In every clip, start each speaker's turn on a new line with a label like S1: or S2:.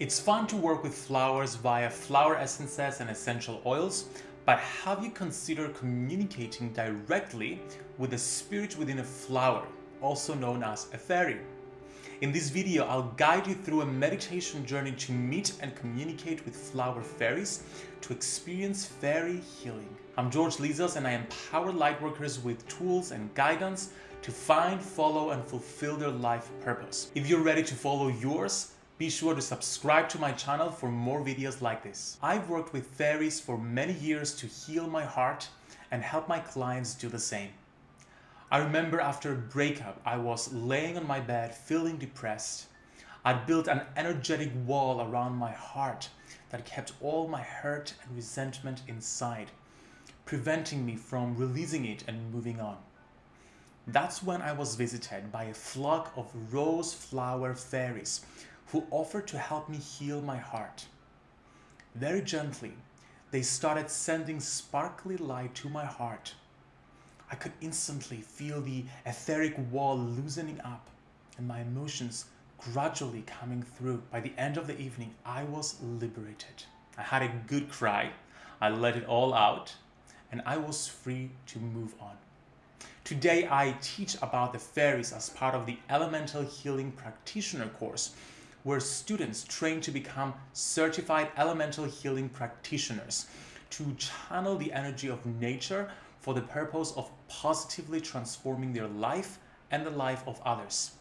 S1: It's fun to work with flowers via flower essences and essential oils, but have you considered communicating directly with the spirit within a flower, also known as a fairy? In this video, I'll guide you through a meditation journey to meet and communicate with flower fairies to experience fairy healing. I'm George Lizos and I empower lightworkers with tools and guidance to find, follow and fulfill their life purpose. If you're ready to follow yours, be sure to subscribe to my channel for more videos like this. I've worked with fairies for many years to heal my heart and help my clients do the same. I remember after a breakup, I was laying on my bed feeling depressed. I'd built an energetic wall around my heart that kept all my hurt and resentment inside, preventing me from releasing it and moving on. That's when I was visited by a flock of rose flower fairies who offered to help me heal my heart. Very gently, they started sending sparkly light to my heart. I could instantly feel the etheric wall loosening up and my emotions gradually coming through. By the end of the evening, I was liberated. I had a good cry, I let it all out, and I was free to move on. Today, I teach about the fairies as part of the Elemental Healing Practitioner course, where students train to become certified elemental healing practitioners to channel the energy of nature for the purpose of positively transforming their life and the life of others.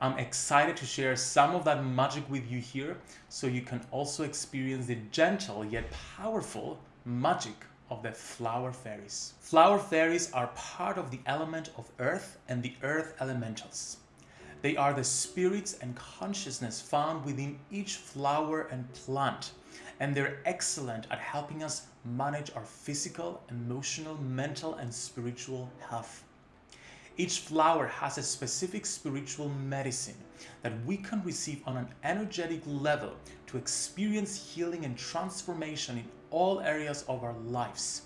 S1: I'm excited to share some of that magic with you here so you can also experience the gentle yet powerful magic of the flower fairies. Flower fairies are part of the element of earth and the earth elementals. They are the spirits and consciousness found within each flower and plant, and they're excellent at helping us manage our physical, emotional, mental, and spiritual health. Each flower has a specific spiritual medicine that we can receive on an energetic level to experience healing and transformation in all areas of our lives.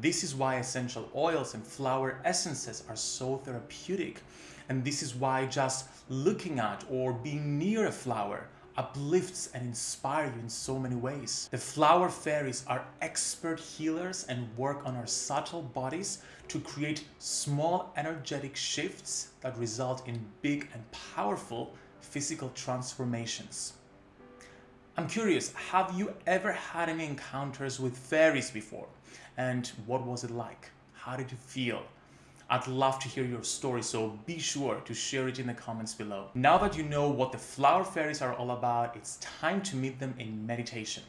S1: This is why essential oils and flower essences are so therapeutic and this is why just looking at or being near a flower uplifts and inspires you in so many ways. The flower fairies are expert healers and work on our subtle bodies to create small energetic shifts that result in big and powerful physical transformations. I'm curious, have you ever had any encounters with fairies before? And what was it like? How did you feel? I'd love to hear your story, so be sure to share it in the comments below. Now that you know what the flower fairies are all about, it's time to meet them in meditation.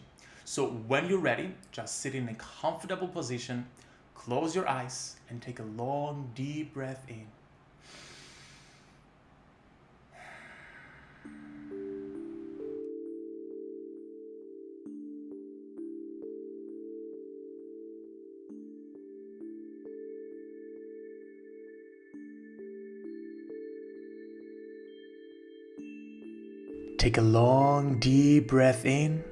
S1: So when you're ready, just sit in a comfortable position, close your eyes, and take a long, deep breath in. Take a long, deep breath in.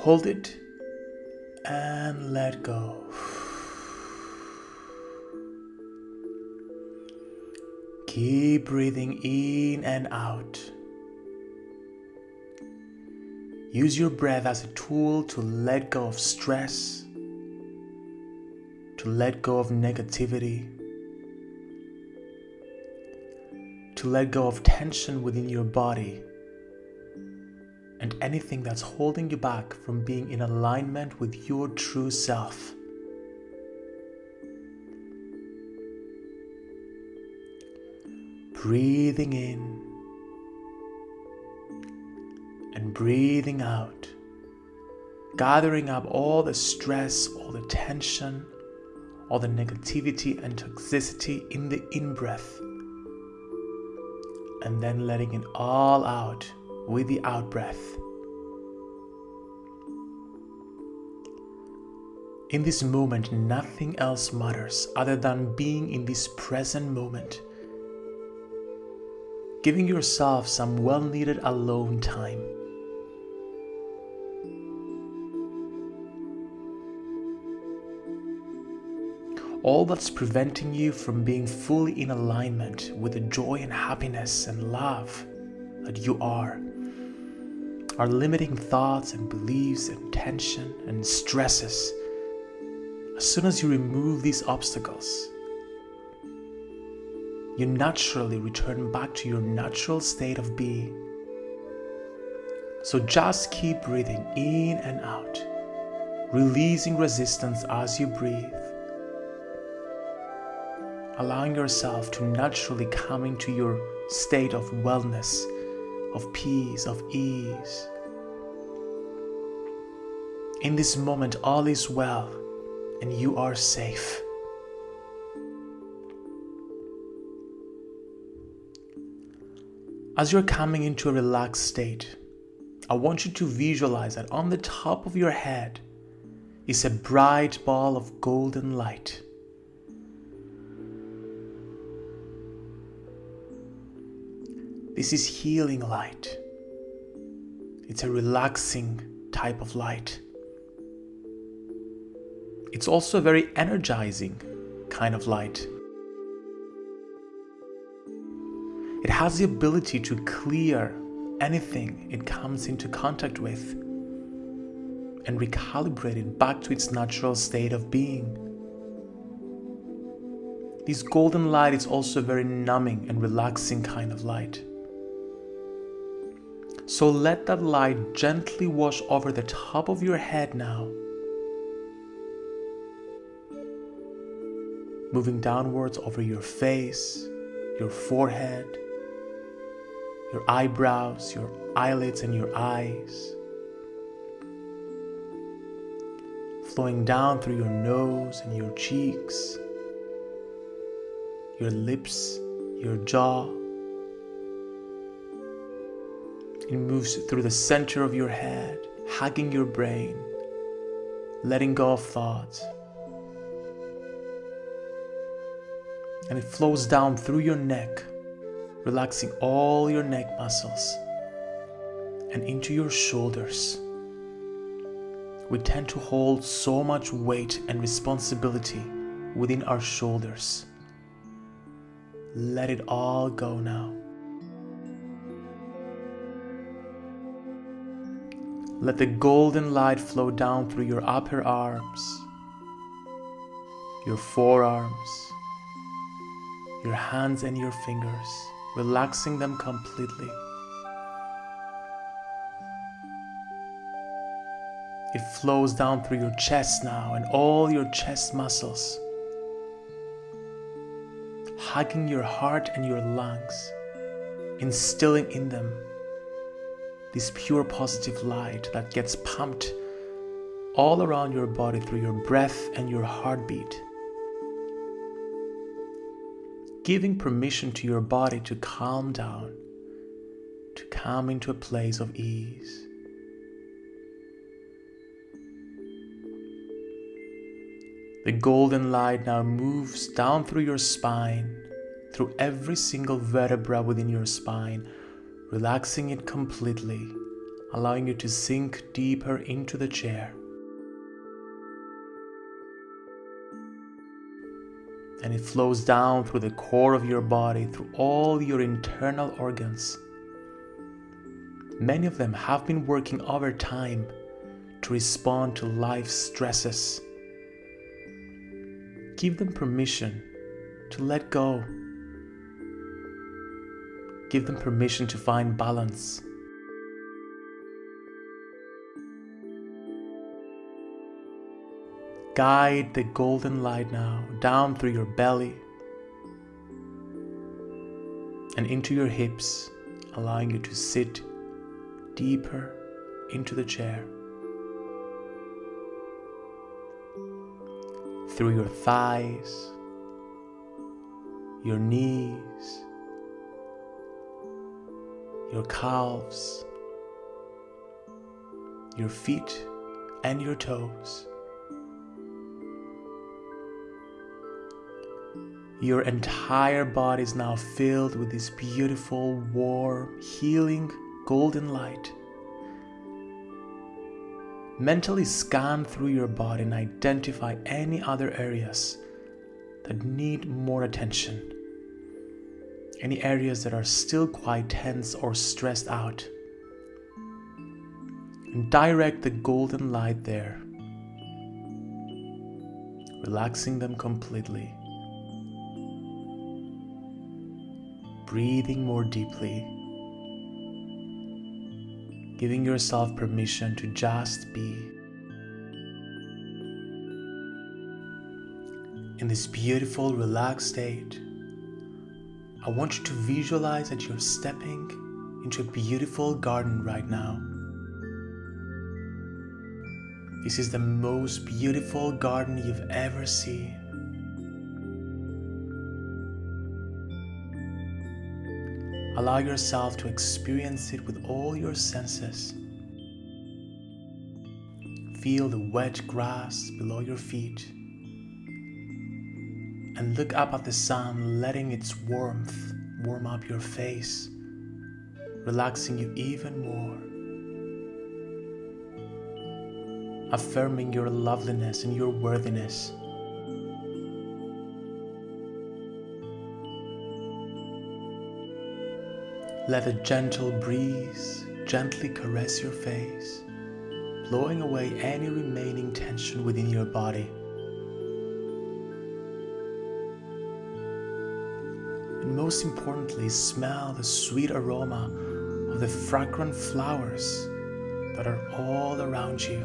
S1: Hold it and let go. Keep breathing in and out. Use your breath as a tool to let go of stress, to let go of negativity to let go of tension within your body and anything that's holding you back from being in alignment with your true self. Breathing in and breathing out, gathering up all the stress, all the tension, all the negativity and toxicity in the in breath and then letting it all out with the out breath. In this moment, nothing else matters other than being in this present moment. Giving yourself some well needed alone time. All that's preventing you from being fully in alignment with the joy and happiness and love that you are our limiting thoughts and beliefs and tension and stresses, as soon as you remove these obstacles, you naturally return back to your natural state of being. So just keep breathing in and out, releasing resistance as you breathe, allowing yourself to naturally come into your state of wellness, of peace, of ease. In this moment, all is well and you are safe. As you're coming into a relaxed state, I want you to visualize that on the top of your head is a bright ball of golden light. This is healing light. It's a relaxing type of light. It's also a very energizing kind of light. It has the ability to clear anything it comes into contact with and recalibrate it back to its natural state of being. This golden light is also a very numbing and relaxing kind of light. So let that light gently wash over the top of your head now. Moving downwards over your face, your forehead, your eyebrows, your eyelids, and your eyes. Flowing down through your nose and your cheeks, your lips, your jaw. It moves through the center of your head, hugging your brain, letting go of thoughts. And it flows down through your neck relaxing all your neck muscles and into your shoulders. We tend to hold so much weight and responsibility within our shoulders. Let it all go now. Let the golden light flow down through your upper arms, your forearms, your hands and your fingers relaxing them completely. It flows down through your chest now and all your chest muscles, hugging your heart and your lungs, instilling in them this pure positive light that gets pumped all around your body through your breath and your heartbeat giving permission to your body to calm down, to come into a place of ease. The golden light now moves down through your spine, through every single vertebra within your spine, relaxing it completely, allowing you to sink deeper into the chair. and it flows down through the core of your body, through all your internal organs. Many of them have been working over time to respond to life's stresses. Give them permission to let go. Give them permission to find balance. Guide the golden light now down through your belly and into your hips, allowing you to sit deeper into the chair. Through your thighs, your knees, your calves, your feet, and your toes. Your entire body is now filled with this beautiful, warm, healing, golden light. Mentally scan through your body and identify any other areas that need more attention. Any areas that are still quite tense or stressed out. and direct the golden light there, relaxing them completely. Breathing more deeply, giving yourself permission to just be. In this beautiful, relaxed state, I want you to visualize that you're stepping into a beautiful garden right now. This is the most beautiful garden you've ever seen. Allow yourself to experience it with all your senses. Feel the wet grass below your feet and look up at the sun, letting its warmth warm up your face, relaxing you even more, affirming your loveliness and your worthiness. Let a gentle breeze gently caress your face, blowing away any remaining tension within your body. And most importantly, smell the sweet aroma of the fragrant flowers that are all around you.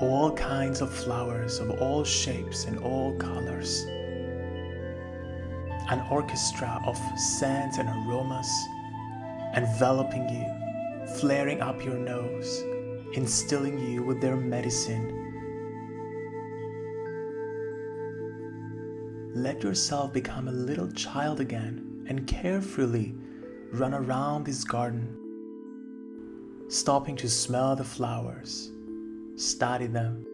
S1: All kinds of flowers of all shapes and all colors. An orchestra of scents and aromas enveloping you, flaring up your nose, instilling you with their medicine let yourself become a little child again and carefully run around this garden, stopping to smell the flowers, study them,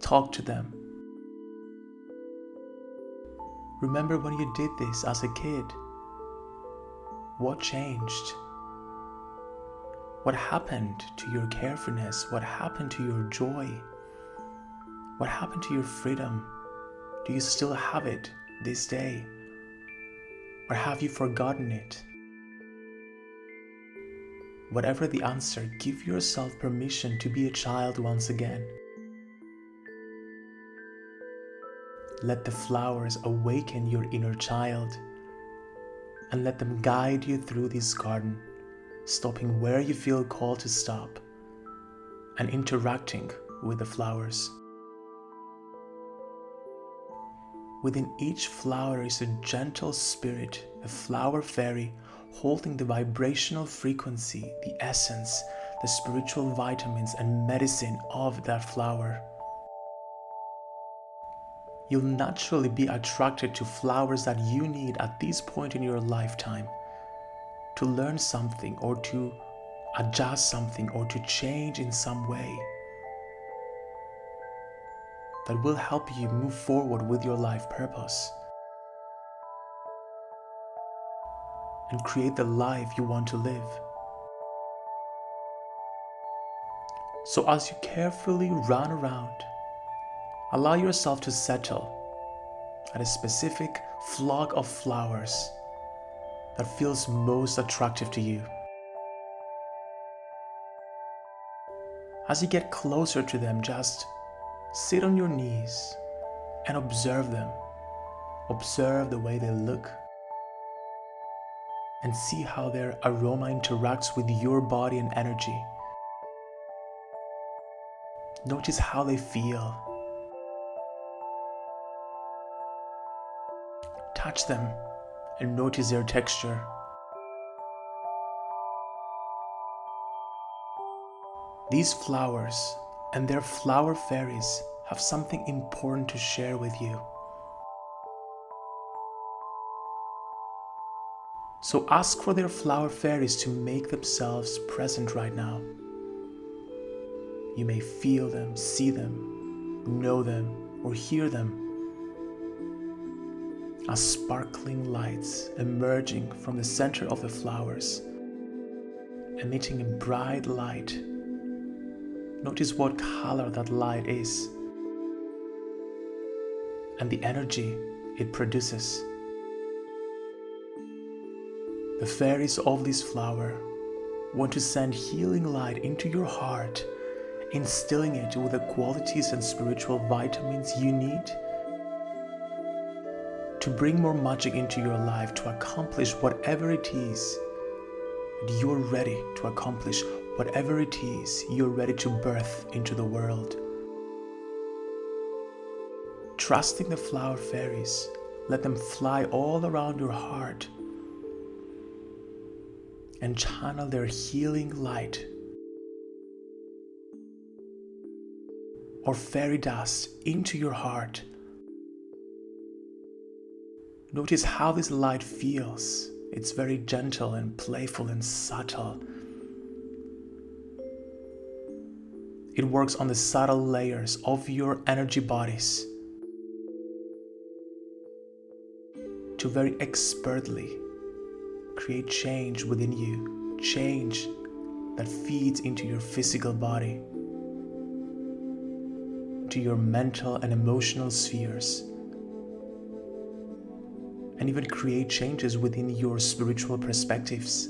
S1: talk to them. Remember when you did this as a kid? What changed? What happened to your carefulness? What happened to your joy? What happened to your freedom? Do you still have it this day? Or have you forgotten it? Whatever the answer, give yourself permission to be a child once again. Let the flowers awaken your inner child and let them guide you through this garden, stopping where you feel called to stop and interacting with the flowers. Within each flower is a gentle spirit, a flower fairy, holding the vibrational frequency, the essence, the spiritual vitamins and medicine of that flower. You'll naturally be attracted to flowers that you need at this point in your lifetime to learn something or to adjust something or to change in some way that will help you move forward with your life purpose and create the life you want to live. So as you carefully run around, allow yourself to settle at a specific flock of flowers that feels most attractive to you. As you get closer to them, just Sit on your knees and observe them. Observe the way they look and see how their aroma interacts with your body and energy. Notice how they feel. Touch them and notice their texture. These flowers and their flower fairies have something important to share with you. So ask for their flower fairies to make themselves present right now. You may feel them, see them, know them, or hear them as sparkling lights emerging from the center of the flowers, emitting a bright light Notice what color that light is and the energy it produces. The fairies of this flower want to send healing light into your heart, instilling it with the qualities and spiritual vitamins you need to bring more magic into your life to accomplish whatever it is that you're ready to accomplish, whatever it is you're ready to birth into the world. Trusting the flower fairies, let them fly all around your heart and channel their healing light or fairy dust into your heart. Notice how this light feels. It's very gentle and playful and subtle. It works on the subtle layers of your energy bodies to very expertly create change within you, change that feeds into your physical body, to your mental and emotional spheres, and even create changes within your spiritual perspectives.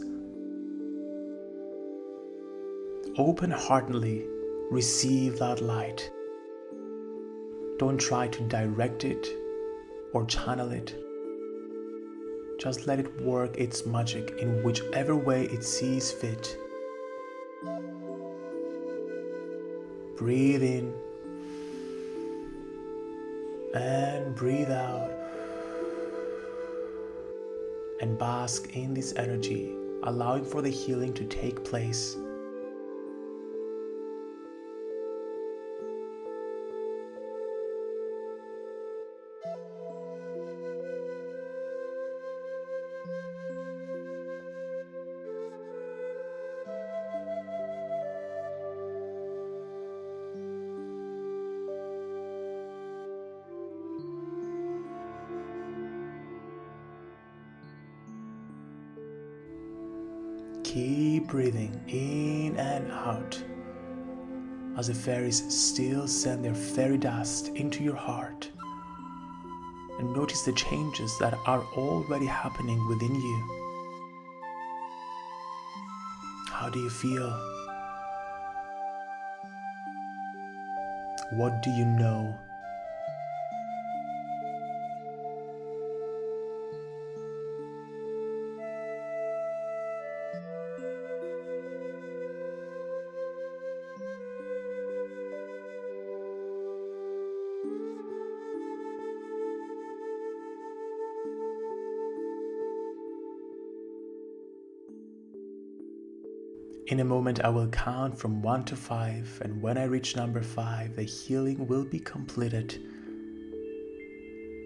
S1: Open heartedly receive that light. Don't try to direct it or channel it just let it work its magic in whichever way it sees fit. Breathe in and breathe out. And bask in this energy, allowing for the healing to take place. Keep breathing in and out as the fairies still send their fairy dust into your heart. And notice the changes that are already happening within you. How do you feel? What do you know? In a moment, I will count from 1 to 5, and when I reach number 5, the healing will be completed.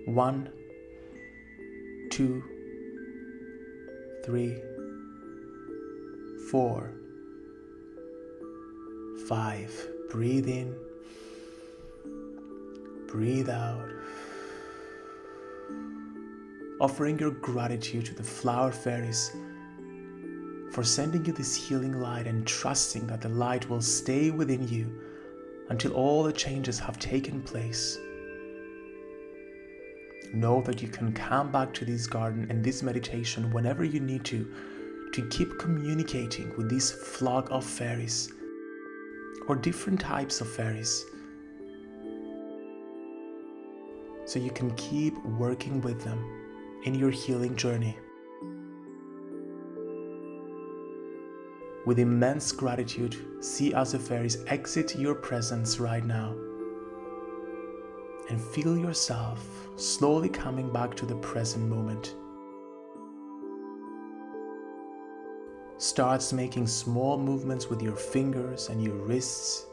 S1: 1, 2, 3, 4, 5. Breathe in, breathe out. Offering your gratitude to the flower fairies for sending you this healing light and trusting that the light will stay within you until all the changes have taken place. Know that you can come back to this garden and this meditation whenever you need to, to keep communicating with this flock of fairies or different types of fairies. So you can keep working with them in your healing journey. With immense gratitude, see as the fairies exit your presence right now. And feel yourself slowly coming back to the present moment. Starts making small movements with your fingers and your wrists.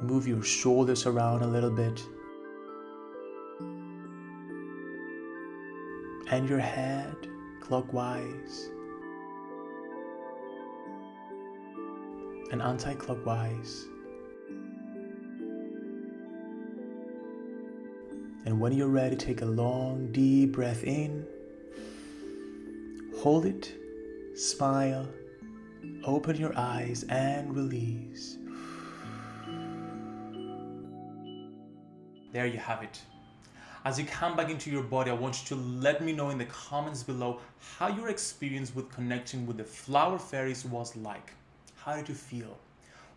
S1: Move your shoulders around a little bit. And your head clockwise and anti-clockwise. And when you're ready, take a long, deep breath in. Hold it, smile, open your eyes and release. There you have it. As you come back into your body, I want you to let me know in the comments below how your experience with connecting with the flower fairies was like. How did you feel?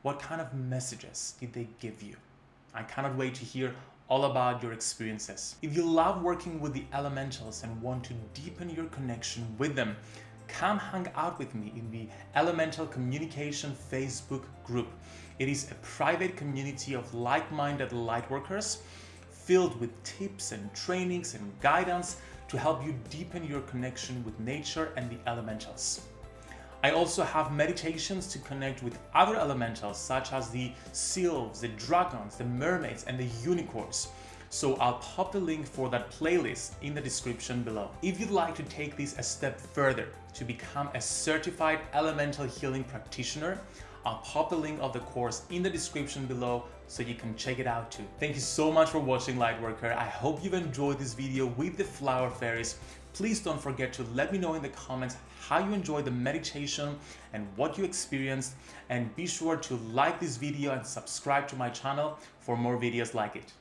S1: What kind of messages did they give you? I cannot wait to hear all about your experiences. If you love working with the elementals and want to deepen your connection with them, come hang out with me in the Elemental Communication Facebook group. It is a private community of like-minded lightworkers filled with tips and trainings and guidance to help you deepen your connection with nature and the elementals. I also have meditations to connect with other elementals such as the sylphs, the dragons, the mermaids and the unicorns. So I'll pop the link for that playlist in the description below. If you'd like to take this a step further to become a certified elemental healing practitioner, I'll pop the link of the course in the description below so you can check it out too. Thank you so much for watching Lightworker. I hope you've enjoyed this video with the flower fairies. Please don't forget to let me know in the comments how you enjoyed the meditation and what you experienced and be sure to like this video and subscribe to my channel for more videos like it.